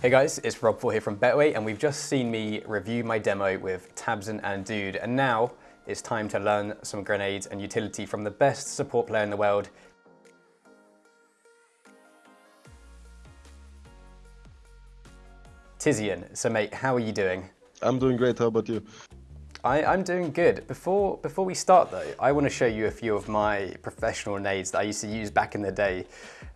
Hey guys, it's Rob Ford here from Betway and we've just seen me review my demo with tabseN and Dude and now it's time to learn some grenades and utility from the best support player in the world. Tizian, so mate, how are you doing? I'm doing great, how about you? I, am doing good. Before, before we start though, I want to show you a few of my professional nades that I used to use back in the day.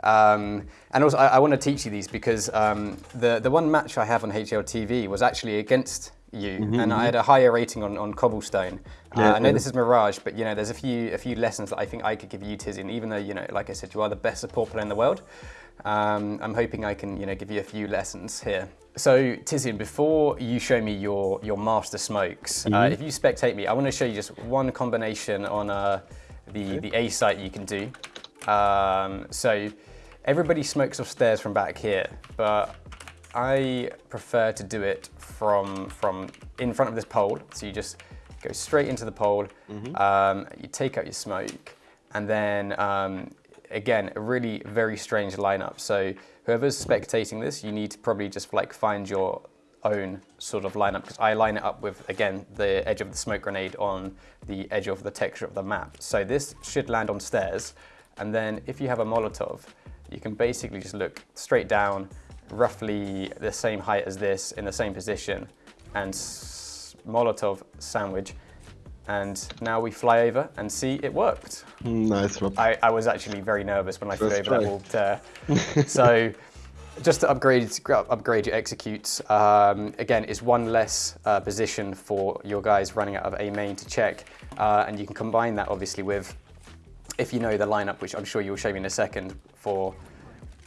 Um, and also I, I, want to teach you these because um, the, the one match I have on HLTV was actually against you mm -hmm, and I mm-hmm. had a higher rating on, on Cobblestone. Yeah, uh, I know this is Mirage, but you know, there's a few, a few lessons that I think I could give you, Tizian, even though, you know, like I said, you are the best support player in the world. Um, I'm hoping I can, you know, give you a few lessons here. So Tizian, before you show me your, your master smokes, mm -hmm. uh, mm-hmm. if you spectate me, I want to show you just one combination on uh, the, okay. the A site you can do. Um, so everybody smokes upstairs from back here, but I prefer to do it from, from in front of this pole. So you just go straight into the pole, mm -hmm. um, you take out your smoke, and then um, again, a really very strange lineup. So whoever's spectating this, you need to probably just like find your own sort of lineup because I line it up with, again, the edge of the smoke grenade on the edge of the texture of the map. So this should land on stairs. And then if you have a Molotov, you can basically just look straight down, roughly the same height as this in the same position and Molotov sandwich and now we fly over and see it worked. Nice, Rob. I, I was actually very nervous when I flew over that wall. Uh, so just to upgrade, upgrade your executes, um, again, it's one less uh, position for your guys running out of A main to check. Uh, and you can combine that obviously with, if you know the lineup, which I'm sure you'll show me in a second for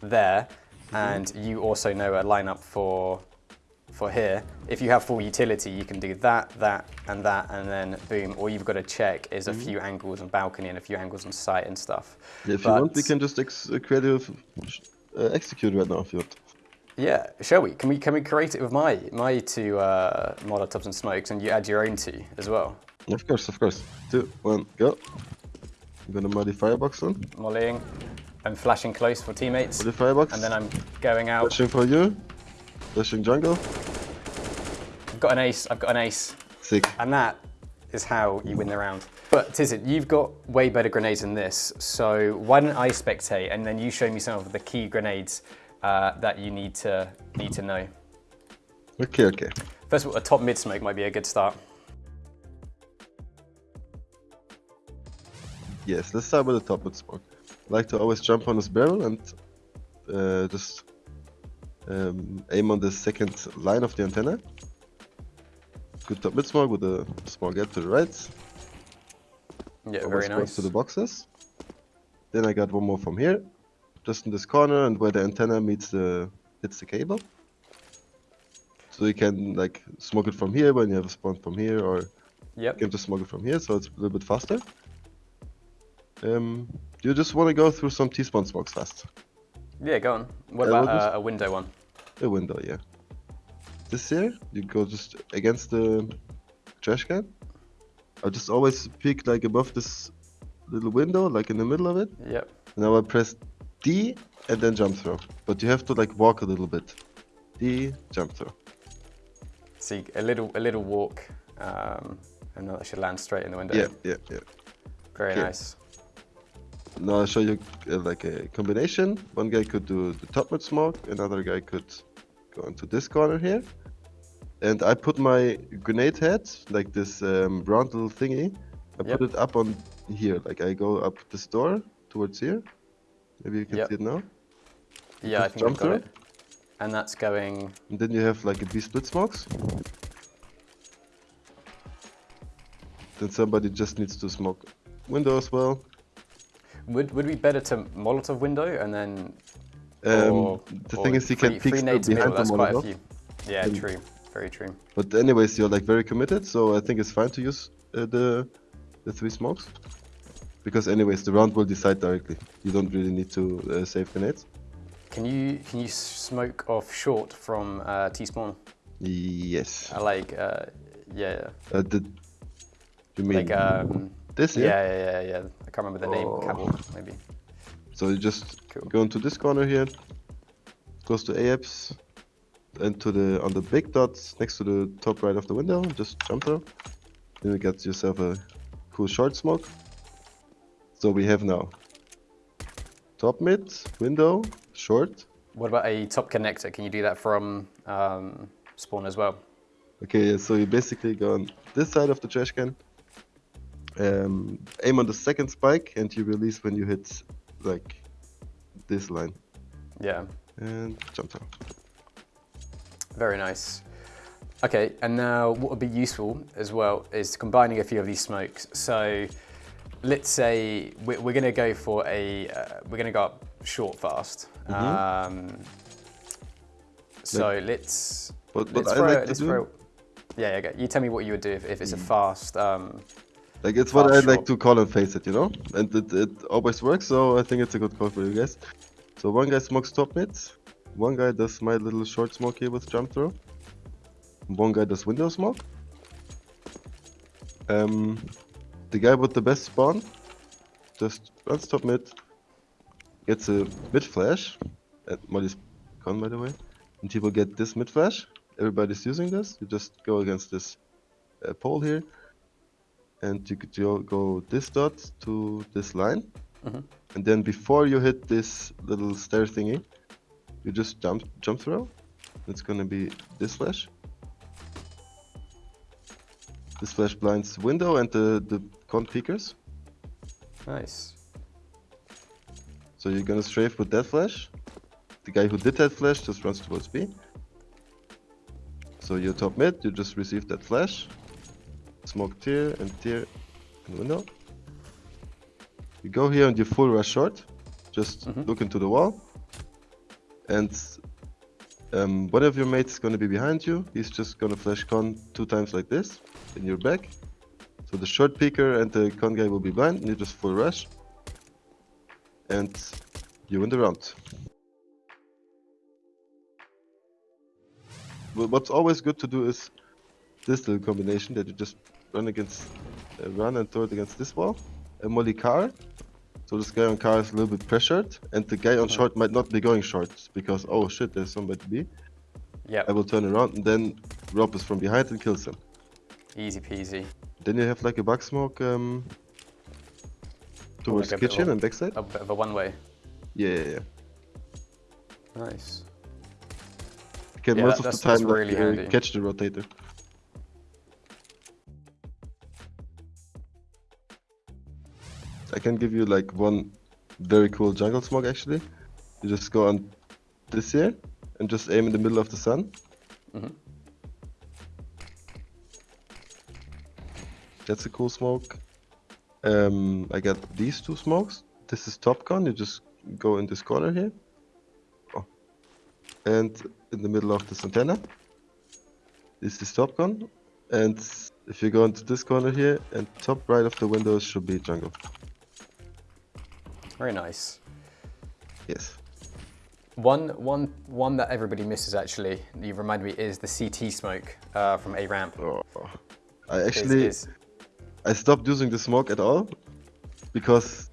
there, mm -hmm. and you also know a lineup for for here, if you have full utility, you can do that, that, and that, and then boom. All you've got to check is a mm -hmm. few angles on balcony and a few angles on site and stuff. Yeah, if but, you want, we can just ex uh, create a uh, execute right now if you want. Yeah, shall we? Can we can we create it with my my two uh, Molotovs and smokes, and you add your own two as well? Of course, of course. Two, one, go. I'm gonna muddy firebox on. Mollying. I'm flashing close for teammates. Muddy firebox. And then I'm going out. Flashing for you. Flashing jungle. I've got an ace, I've got an ace. Sick. And that is how you win the round. But Tizian, you've got way better grenades than this, so why don't I spectate and then you show me some of the key grenades uh, that you need to need to know. Okay, okay. First of all, a top mid smoke might be a good start. Yes, let's start with the top mid smoke. I like to always jump on this barrel and uh, just um, aim on the second line of the antenna good top mid smoke with a small gap to the right. Yeah, Almost very nice. to the boxes. Then I got one more from here, just in this corner and where the antenna meets the hits the cable. So you can like smoke it from here when you have a spawn from here, or yep. you can just smoke it from here, so it's a little bit faster. Um, you just want to go through some T-spawn smokes fast. Yeah, go on. What about uh, a window one? A window, yeah this here, you go just against the trash can. I just always pick like above this little window, like in the middle of it. Yep. Now I press D and then jump throw. But you have to like walk a little bit. D, jump throw. See, a little a little walk, um, and that should land straight in the window. Yeah, yeah, yeah. Very okay. nice. Now I'll show you uh, like a combination. One guy could do the top mid smoke, another guy could go into this corner here. And I put my grenade head, like this um, round little thingy, I yep. put it up on here. Like I go up this door towards here. Maybe you can yep. see it now. Yeah, I think I got it. And that's going... And then you have like these split smokes. Then somebody just needs to smoke window as well. Would would be better to Molotov window and then um, the thing is, you can peek behind middle, the Molotov. Yeah, and, true. Very true. But anyways, you're like very committed, so I think it's fine to use uh, the the three smokes. Because anyways, the round will decide directly. You don't really need to uh, save grenades. Can you can you smoke off short from uh, T spawn? Yes. I like uh, yeah. Uh, the, you mean like um, this? Yeah? yeah, yeah, yeah, I can't remember the name. Oh. Maybe. So you just cool. go into this corner here, goes to AEPS, and to the on the big dots next to the top right of the window. Just jump through. Then you get yourself a cool short smoke. So we have now top mid, window, short. What about a top connector? Can you do that from um, spawn as well? Okay, so you basically go on this side of the trash can, um, aim on the second spike, and you release when you hit like this line. Yeah. And jump down. Very nice. Okay, and now what would be useful as well is combining a few of these smokes. So let's say we're, we're going to go for a, uh, we're going to go up short fast. Mm -hmm. um, so like, let's, but, but let's I like do... Throw, yeah, okay. You tell me what you would do if, if it's a mm. fast. Um, like it's what I like to call and face it, you know, and it, it always works. So I think it's a good call for you guys. So one guy smokes top mid, one guy does my little short smoke here with jump throw, one guy does window smoke. Um, the guy with the best spawn just runs top mid, gets a mid flash, and Molly's gone by the way, and he will get this mid flash. Everybody's using this. You just go against this uh, pole here, and you could go this dot to this line, mm -hmm. and then before you hit this little stair thingy, you just jump jump throw. It's gonna be this flash. This flash blinds window and the the con peekers. Nice. So you're gonna strafe with that flash. The guy who did that flash just runs towards B. So you're top mid, you just receive that flash. Smoke tier and tier in window. You go here and you full rush short. Just mm -hmm. look into the wall. And um, one of your mates is gonna be behind you. He's just gonna flash con two times like this in your back. So the short peeker and the con guy will be blind, and you just full rush. And you win the round. What's always good to do is this little combination that you just run against, uh, run and throw it against this wall. A molly car. So this guy on car is a little bit pressured, and the guy on short might not be going short because oh shit, there's somebody B. Yeah. I will turn around and then Rob is from behind and kills him. Easy peasy. Then you have like a bug smoke um, towards like kitchen and backside. A bit of a one way. Yeah, yeah, yeah. Nice. Can yeah, most of the time really like, uh, catch the rotator. Can give you like one very cool jungle smoke actually. You just go on this here and just aim in the middle of the sun. Mm -hmm. That's a cool smoke. Um, I got these two smokes. This is Top Gun. You just go in this corner here. Oh. And in the middle of this antenna. This is Top Gun. And if you go into this corner here, and top right of the windows should be jungle. Very nice. Yes. One, one, one that everybody misses actually, you remind me, is the CT smoke uh, from A ramp. Oh, I actually, is, is... I stopped using the smoke at all because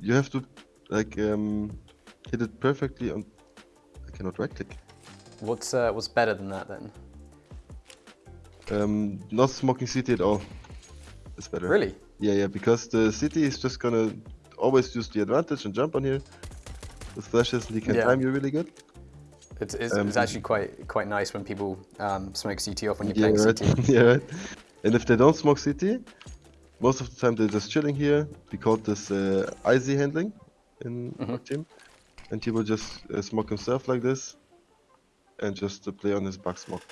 you have to like um, hit it perfectly on. I cannot right click. What's uh, what's better than that then? Um, not smoking CT at all. It's better. Really? Yeah, yeah, because the CT is just gonna always use the advantage and jump on here with flashes and he can yeah. time you really good. It's, it's, um, it's, actually quite quite nice when people um, smoke CT off when you're yeah, playing right. CT. yeah, right. And if they don't smoke CT, most of the time they're just chilling here. We call this uh, IZ handling in mm -hmm. our team. And he will just uh, smoke himself like this and just uh, play on his back smoke.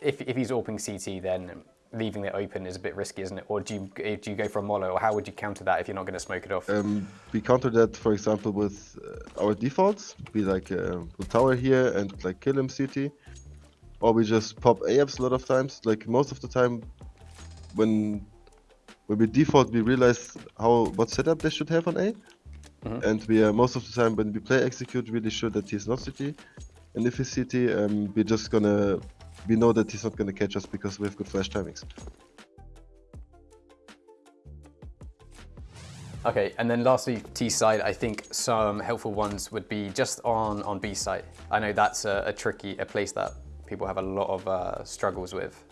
If, if he's opening CT, then leaving it open is a bit risky, isn't it? Or do you eh, do you go for a mollo, or how would you counter that if you're not going to smoke it off? Um, we counter that, for example, with uh, our defaults. We like uh, tower here and like kill him CT, or we just pop AFs a lot of times. Like most of the time, when when we default, we realize how what setup they should have on A, mm -hmm. and we are most of the time when we play execute really sure that he's not CT, and if he's CT, um, we're just gonna we know that he's not going to catch us because we have good flash timings. Okay, and then lastly, T side, I think some helpful ones would be just on, on B side. I know that's a, a tricky, a place that people have a lot of uh, struggles with.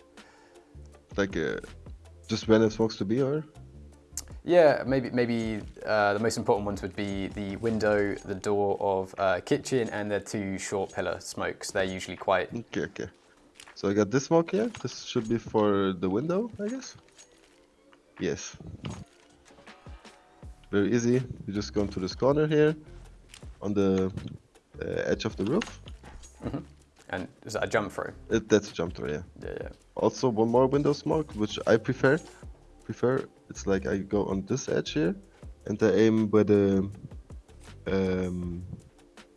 Like uh, just random smokes to be or? Yeah, maybe maybe uh, the most important ones would be the window, the door of uh, kitchen, and the two short pillar smokes. They're usually quite. Okay, okay. So I got this smoke here. This should be for the window, I guess. Yes. Very easy. You just go into this corner here, on the uh, edge of the roof. Mhm. And is that a jump through? It, that's a jump through, yeah. Yeah, yeah. Also, one more window smoke, which I prefer. Prefer. It's like I go on this edge here, and I aim by the. Um,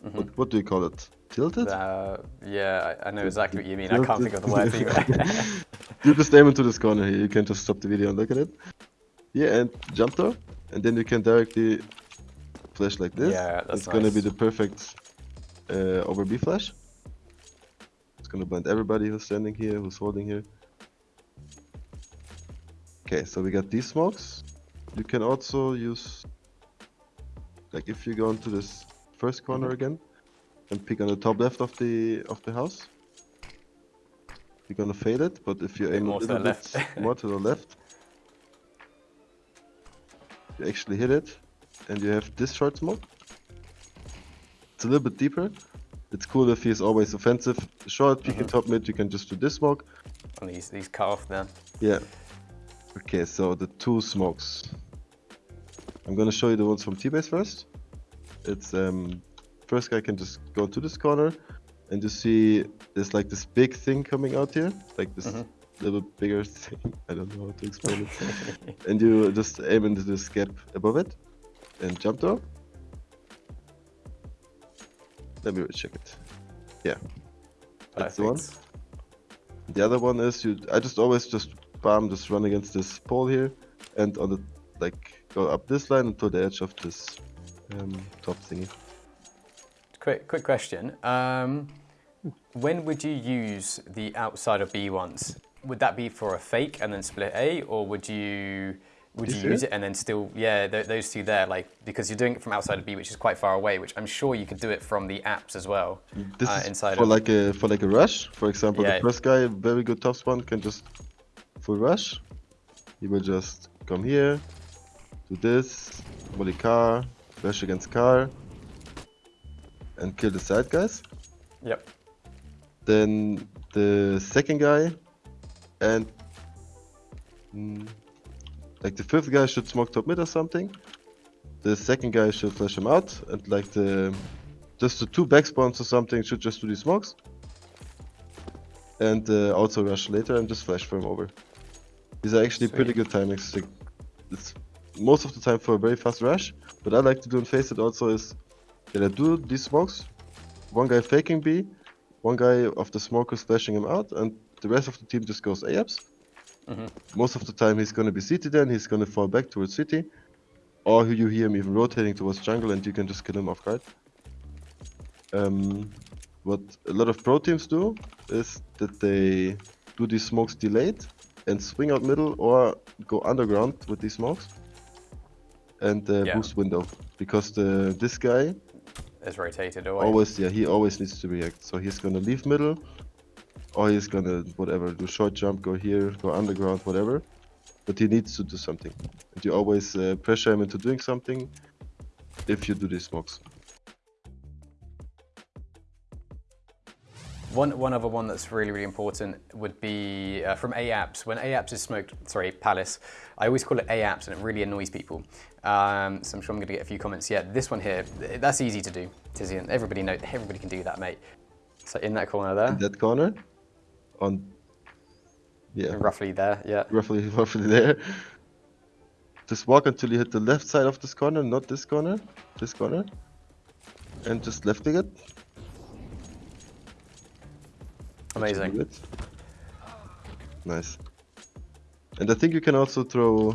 what, what do you call it? Tilted. Uh, yeah, I, I know exactly what you mean. I can't think of the word either. you just aim into this corner here. You can just stop the video and look at it. Yeah, and jump there. and then you can directly flash like this. Yeah, that's It's gonna be the perfect uh, over B flash. It's gonna blind everybody who's standing here, who's holding here. Okay, so we got these smokes. You can also use, like, if you go into this first corner Mm-hmm. again, and pick on the top left of the of the house. You're gonna fail it, but if you aim more a to the little left. bit more to the left, you actually hit it, and you have this short smoke. It's a little bit deeper. It's cool if he's always offensive. Short, peeking top mid, you can just do this smoke. and he's, these cut off then. Yeah. Okay, so the two smokes. I'm gonna show you the ones from T-base first. It's um first guy can just go to this corner and you see there's like this big thing coming out here. Like this little bigger thing. I don't know how to explain it. and you just aim into this gap above it and jump door. Let me recheck it. Yeah. That's the one. The other one is you. I just always just bam, just run against this pole here, and on the like go up this line until the edge of this um, top thingy. Quick, quick question. Um, when would you use the outside of B ones? Would that be for a fake and then split A, or would you would This you use it and then still yeah th- those two there like because you're doing it from outside of B, which is quite far away, which I'm sure you could do it from the apps as well. This uh, is inside for of like a for like a rush. For example, Yeah. the first guy, very good top spawn, can just full rush. He will just come here, do this, volley car, rush against car, and kill the side guys. Yep. then the second guy and mm, like the fifth guy should smoke top mid or something the second guy should flash him out and like the just the two back spawns or something should just do the smokes and uh, also rush later and just flash for him over these are actually pretty good timings like, it's most of the time for a very fast rush what i like to do in FACEIT also is that i do these smokes one guy faking b one guy of the smokers flashing him out, and the rest of the team just goes AFs. Mhm. Most of the time, he's gonna be CT then, he's gonna fall back towards city, or you hear him even rotating towards jungle, and you can just kill him off guard. Um, what a lot of pro teams do is that they do these smokes delayed and swing out middle or go underground with these smokes and uh, Yeah. boost window because the this guy Is rotated away. always yeah he always needs to react. So he's gonna leave middle or he's gonna whatever do short jump go here go underground whatever. But he needs to do something. And you always uh, pressure him into doing something if you do these smokes One, one other one that's really, really important would be uh, from AAPS. When AAPS is smoked, sorry, Palace, I always call it AAPS and it really annoys people. Um, so I'm sure I'm going to get a few comments. Yeah, this one here, that's easy to do, Tizian. Everybody know, everybody can do that, mate. So in that corner there, in that corner on yeah roughly there, yeah. roughly roughly there just walk until you hit the left side of this corner not this corner this corner and just lifting it Amazing. Nice. And I think you can also throw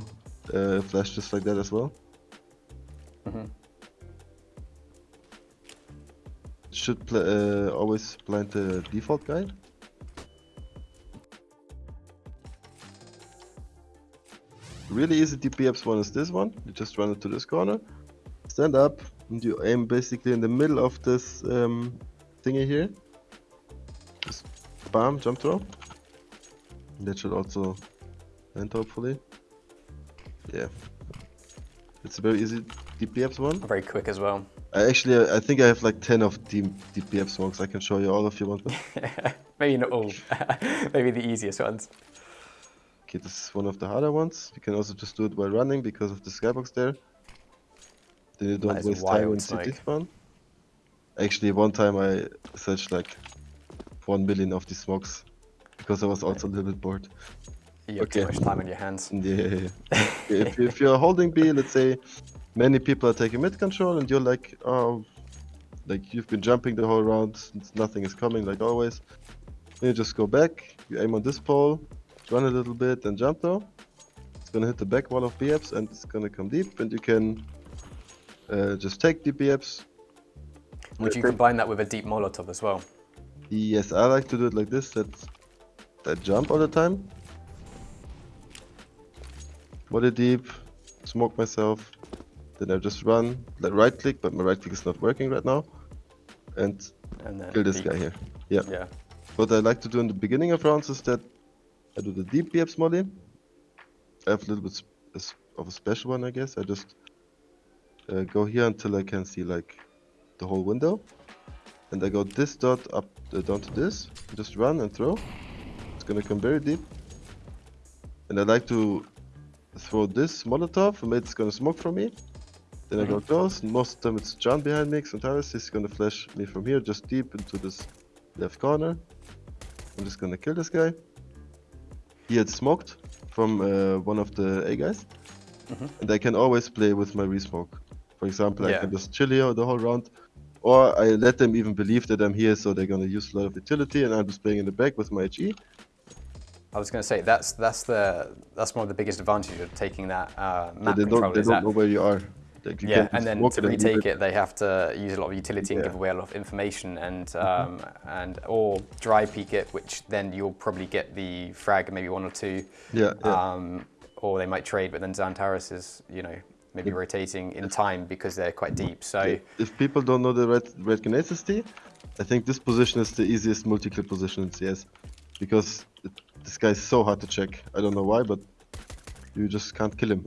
uh, flash just like that as well. Mhm. Should pl- uh, always blind the default guide. really easy DPS one is this one. You just run it to this corner, stand up, and you aim basically in the middle of this um, thingy here. Jump throw. That should also end hopefully. Yeah. It's a very easy DPS one. Very quick as well. I actually, I think I have like 10 of the DPF smokes. I can show you all if you want. Maybe not all. Maybe the easiest ones. Okay, this is one of the harder ones. You can also just do it while running because of the skybox there. Then you don't waste time in smoke. spawn. Actually, one time I searched like 1 million of these smokes because I was also a little bit bored. You have too Okay. much time on your hands. Yeah, yeah, yeah. if, if you're holding B, let's say many people are taking mid control and you're like, oh, like you've been jumping the whole round, since nothing is coming like always. Then you just go back, you aim on this pole, run a little bit and jump though. It's gonna hit the back wall of BFs and it's gonna come deep and you can uh, just take the BFs. Would you combine that with a deep Molotov as well? Yes, I like to do it like this, that I jump all the time. Body deep, smoke myself, then I just run, like right click, but my right click is not working right now. And And kill this guy here. Yeah. Yeah. What I like to do in the beginning of rounds is that I do the deep BF molly. I have a little bit sp- a s- of a special one, I guess. I just uh, go here until I can see like the whole window. And I go this dot up uh, down to this. Just run and throw. It's gonna come very deep. And I like to throw this Molotov, and it's gonna smoke from me. Then I go close, most of the time it's John behind me, XANTARES is gonna flash me from here, just deep into this left corner. I'm just gonna kill this guy. He had smoked from uh, one of the A guys, Mhm. and I can always play with my resmoke. For example, I can just chill here the whole round, or I let them even believe that I'm here, so they're gonna use a lot of utility, and I'm just playing in the back with my. HE. I was going to say that's that's the that's one of the biggest advantages of taking that uh, So map they control don't they don't that know where you are. Like you yeah, and then to and retake it, they have to use a lot of utility and Yeah. give away a lot of information, and um, and or dry peek it, which then you'll probably get the frag, maybe one or two, Yeah, yeah. um, or they might trade, but then XANTARES is you know maybe rotating in time because they're quite deep. So If people don't know the red red grenade SSD, I think this position is the easiest multi-clip position in CS because it, this guy is so hard to check. I don't know why, but you just can't kill him.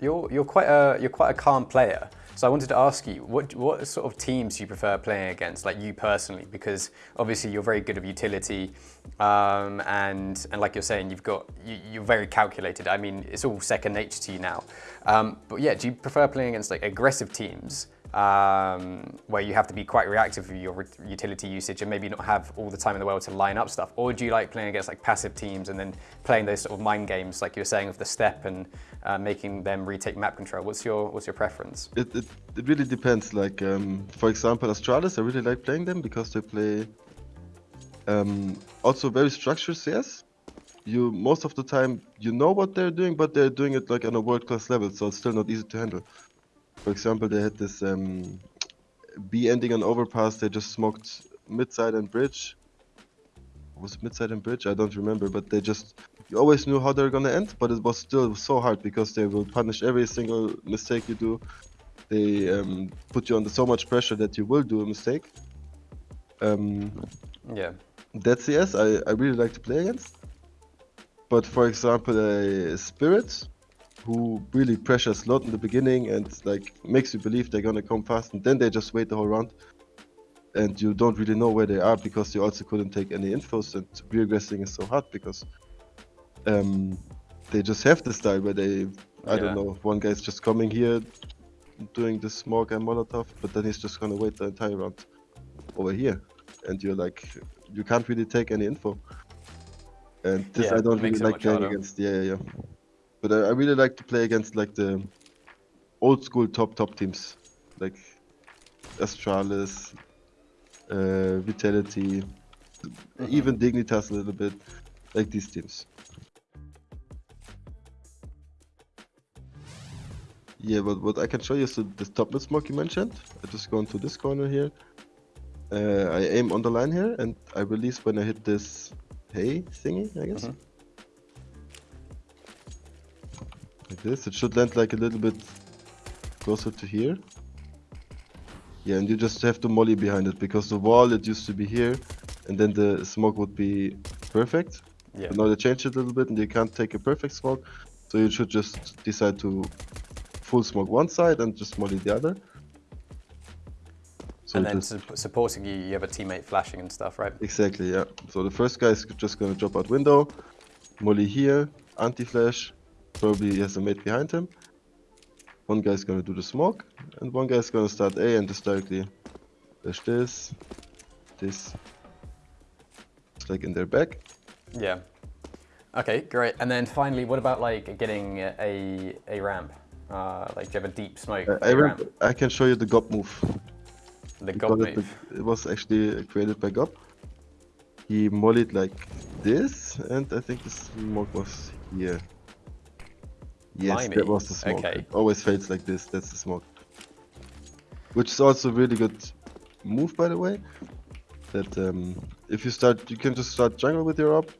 You're you're quite a you're quite a calm player. So I wanted to ask you, what what sort of teams do you prefer playing against, like you personally? Because obviously you're very good at utility, um, and and like you're saying, you've got you, you're very calculated. I mean, it's all second nature to you now. Um, but yeah, do you prefer playing against like aggressive teams? Um, where you have to be quite reactive with your utility usage and maybe not have all the time in the world to line up stuff, or do you like playing against like passive teams and then playing those sort of mind games, like you were saying, of the step and uh, making them retake map control? What's your what's your preference? It, it, it really depends. Like um, for example, Astralis, I really like playing them because they play um, also very structured CS. You most of the time you know what they're doing, but they're doing it like on a world class level, so it's still not easy to handle. For example, they had this um, B ending on overpass. They just smoked midside and bridge. Was it midside and bridge? I don't remember, but they just you always knew how they're gonna end, but it was still so hard because they will punish every single mistake you do. They um, put you under so much pressure that you will do a mistake. Um, Yeah. that's CS I, I really like to play against. But for example, a Spirit who really pressures a lot in the beginning and like makes you believe they're gonna come fast, and then they just wait the whole round, and you don't really know where they are because you also couldn't take any infos. And re-aggressing is so hard because um, they just have this style where they I Yeah. don't know one guy's just coming here doing this smoke and molotov, but then he's just gonna wait the entire round over here, and you're like you can't really take any info. And this Yeah, I don't really like playing harder. against. Yeah, yeah, yeah. But I, I really like to play against like the old school top top teams, like Astralis, uh, Vitality, Mm-hmm. even Dignitas a little bit, like these teams. Yeah, but what I can show you is the, the top mid smoke you mentioned. I just go into this corner here. Uh, I aim on the line here and I release when I hit this hay thingy, I guess. Mhm. Like this. It should land like a little bit closer to here. Yeah, and you just have to molly behind it because the wall it used to be here, and then the smoke would be perfect. Yeah. But now they changed it a little bit, and you can't take a perfect smoke, so you should just decide to full smoke one side and just molly the other. So and then just- su- supporting you, you have a teammate flashing and stuff, right? Exactly, yeah. So the first guy is just gonna drop out window, molly here, anti-flash, probably he has a mate behind him. One guy's gonna do the smoke, and one guy's gonna start A and just directly flash this, this. It's like in their back. Yeah. Okay, great. And then finally, what about like getting a a ramp? Uh, like, do you have a deep smoke I, I, ramp? I can show you the gob b move. The He gob it, move. the- it was actually created by gob b. He mollied like this, and I think the smoke was here. Yes, Blimey, that was the smoke. okay. It always fades like this, that's the smoke. Which is also a really good move, by the way. That um, if you start, you can just start jungle with your op.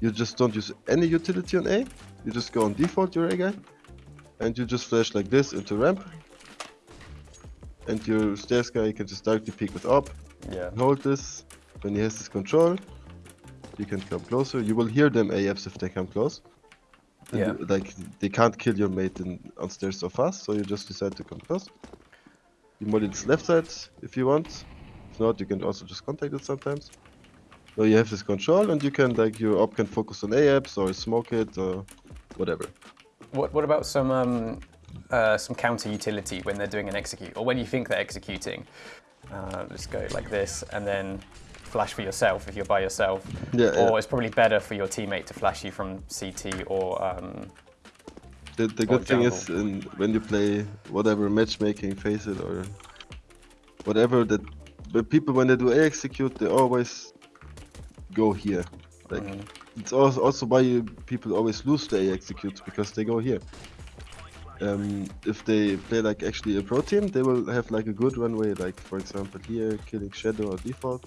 You just don't use any utility on A. You just go on default, your A guy. And you just flash like this into ramp. And your stairs guy you can just directly peek with op. Yeah. Hold this. When he has this control, you can come closer. You will hear them AFs if they come close. Yeah. Like they can't kill your mate in, on stairs so fast, so you just decide to come first. You mod its left side if you want. If not, you can also just contact it sometimes. So you have this control, and you can like your op can focus on AFs or smoke it or whatever. What What about some um, uh, some counter utility when they're doing an execute, or when you think they're executing? Uh, let's go like this, and then flash for yourself if you're by yourself. Yeah, Or yeah. it's probably better for your teammate to flash you from CT or um, The, the good thing is in, when you play whatever matchmaking, FACEIT or whatever that, but people when they do A execute, they always go here. Like Mhm. it's also also why you, people always lose the A executes because they go here. Um, if they play like actually a pro team, they will have like a good runway, like for example here, killing Shadow or default,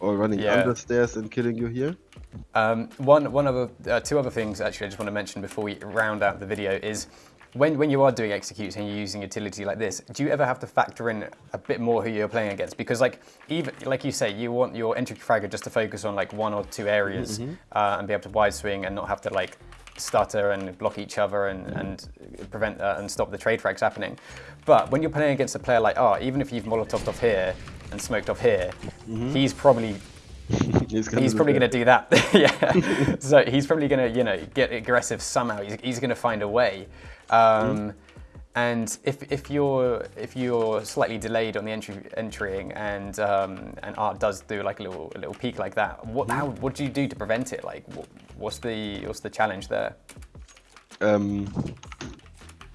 or running Yeah. under stairs and killing you here. Um, one, one other, uh, two other things actually I just want to mention before we round out the video is when, when you are doing executes and you're using utility like this, do you ever have to factor in a bit more who you're playing against? Because like even like you say, you want your entry fragger just to focus on like one or two areas uh, and be able to wide swing and not have to like stutter and block each other and, and prevent uh, and stop the trade frags happening. But when you're playing against a player like oh, even if you've molotoved off here and smoked off here, he's probably he's gonna he's do probably going to do that. yeah. so he's probably going to, you know, get aggressive somehow. He's, he's going to find a way. Um, And if, if you're if you're slightly delayed on the entry entering and um, and Art does do like a little a little peak like that, what how what do you do to prevent it? Like what, what's the what's the challenge there? um,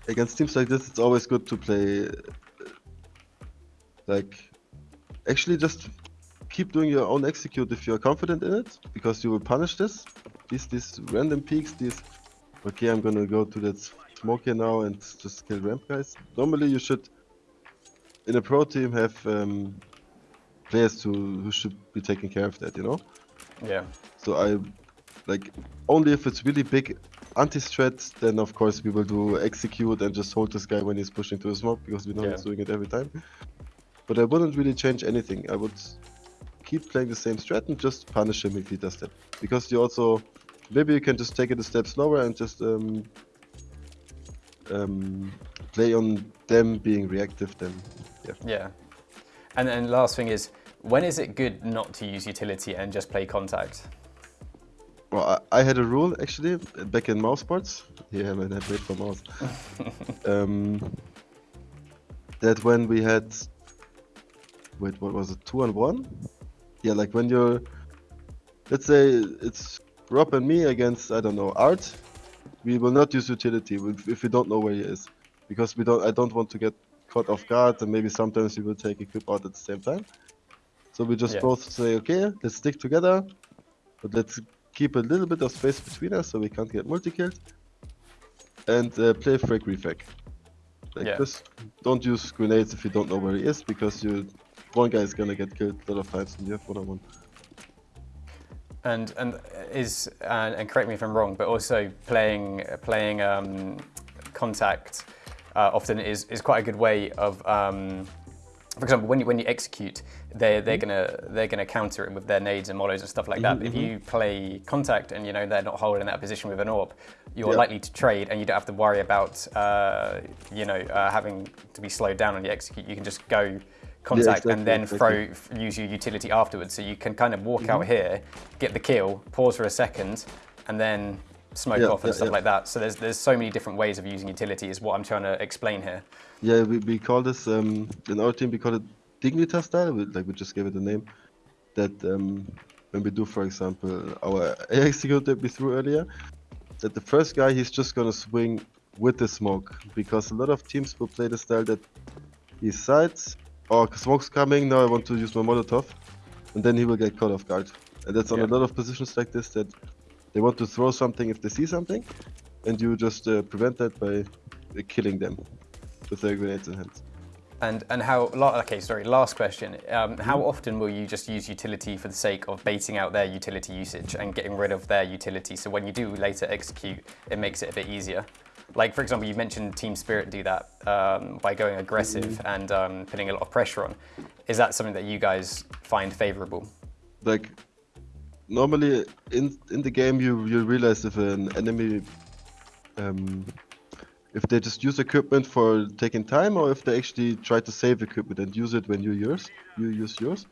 against teams like this, it's always good to play. Like, actually, just keep doing your own execute if you're confident in it, because you will punish this. These these random peaks. These. Okay, I'm gonna go to that smoke here now and just kill ramp guys. Normally, you should, in a pro team, have um, players who who should be taking care of that. You know. Yeah. So I like only if it's really big anti-strat, then of course we will do execute and just hold this guy when he's pushing to the smoke because we know Yeah. he's doing it every time. But I wouldn't really change anything. I would keep playing the same strat and just punish him if he does that. Because you also maybe you can just take it a step slower and just um, um, play on them being reactive. Then yeah. Yeah. And then last thing is, when is it good not to use utility and just play contact? Well, I, I had a rule actually back in mousesports. Yeah, man, I played for mouse. um, that when we had, wait, what was it, two on one? Yeah, like when you're, let's say it's Rob and me against I don't know Art, we will not use utility if we don't know where he is, because we don't. I don't want to get caught off guard, and maybe sometimes we will take a equip out at the same time. So we just Yeah. both say, okay, let's stick together, but let's keep a little bit of space between us so we can't get multi-killed. And uh, play frag refag. Like Yeah. just don't use grenades if you don't know where he is because you one guy is gonna get killed a lot of times and you have on one. And and is and, and correct me if I'm wrong, but also playing playing um, contact uh, often is, is quite a good way of um, for example, when you when you execute, they're they're gonna they're gonna counter it with their nades and molos and stuff like that. But if you play contact and you know they're not holding that position with an orb, you're Yeah. likely to trade and you don't have to worry about uh, you know uh, having to be slowed down on the execute. You can just go contact exactly, and then throw use your utility afterwards. So you can kind of walk out here, get the kill, pause for a second, and then smoke Yeah, off and yeah, stuff yeah. like that. So there's there's so many different ways of using utility is what I'm trying to explain here. Yeah, we, we call this um, in our team we call it Dignitas style. We, like we just gave it a name. That um, when we do, for example, our air execute that we threw earlier, that the first guy he's just gonna swing with the smoke because a lot of teams will play the style that he sides or smoke's coming. Now I want to use my Molotov, and then he will get caught off guard. And that's on Yeah. a lot of positions like this that they want to throw something if they see something, and you just uh, prevent that by uh, killing them with their grenades in hand. And and how? Okay, sorry. Last question. Um, how Mm-hmm. often will you just use utility for the sake of baiting out their utility usage and getting rid of their utility? So when you do later execute, it makes it a bit easier. Like for example, you mentioned Team Spirit do that um, by going aggressive Mm-hmm. and um, putting a lot of pressure on. Is that something that you guys find favourable? like normally in in the game you you realize if an enemy um if they just use equipment for taking time or if they actually try to save equipment and use it when you yours you use yours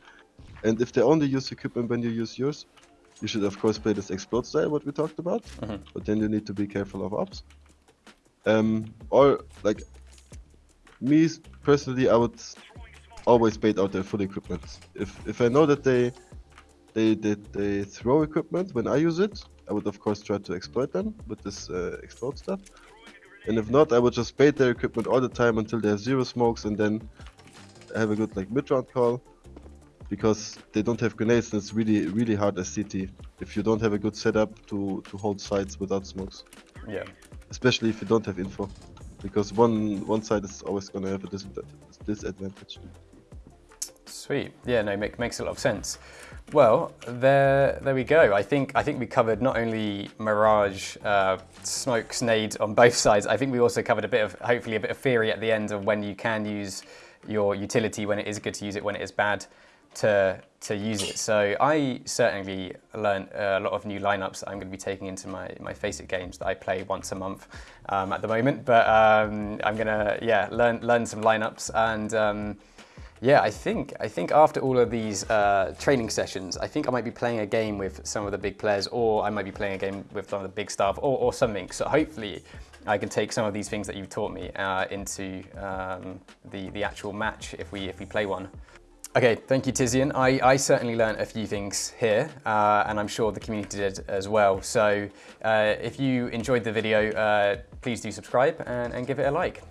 and if they only use equipment when you use yours you should of course play this explode style what we talked about but then you need to be careful of ops um or like me personally i would always bait out their full equipment if if i know that they they they, they throw equipment when I use it. I would of course try to exploit them with this uh, explode stuff. And if not, I would just bait their equipment all the time until they have zero smokes, and then have a good like mid round call. Because they don't have grenades, and it's really really hard as CT if you don't have a good setup to to hold sides without smokes, Yeah. Especially if you don't have info. Because one one side is always gonna have a disadvantage. Sweet. Yeah, no, make, makes a lot of sense. Well, there, there we go. I think I think we covered not only Mirage, uh, smokes, on both sides. I think we also covered a bit of hopefully a bit of theory at the end of when you can use your utility, when it is good to use it, when it is bad to to use it. So I certainly learned a lot of new lineups that I'm going to be taking into my my FACEIT games that I play once a month um, at the moment. But um, I'm gonna yeah learn learn some lineups and. Um, yeah, I think I think after all of these uh, training sessions, I think I might be playing a game with some of the big players, or I might be playing a game with some of the big staff, or, or something. So hopefully, I can take some of these things that you've taught me uh, into um, the the actual match if we if we play one. Okay, thank you, Tizian. I, I certainly learned a few things here, uh, and I'm sure the community did as well. So uh, if you enjoyed the video, uh, please do subscribe and, and give it a like.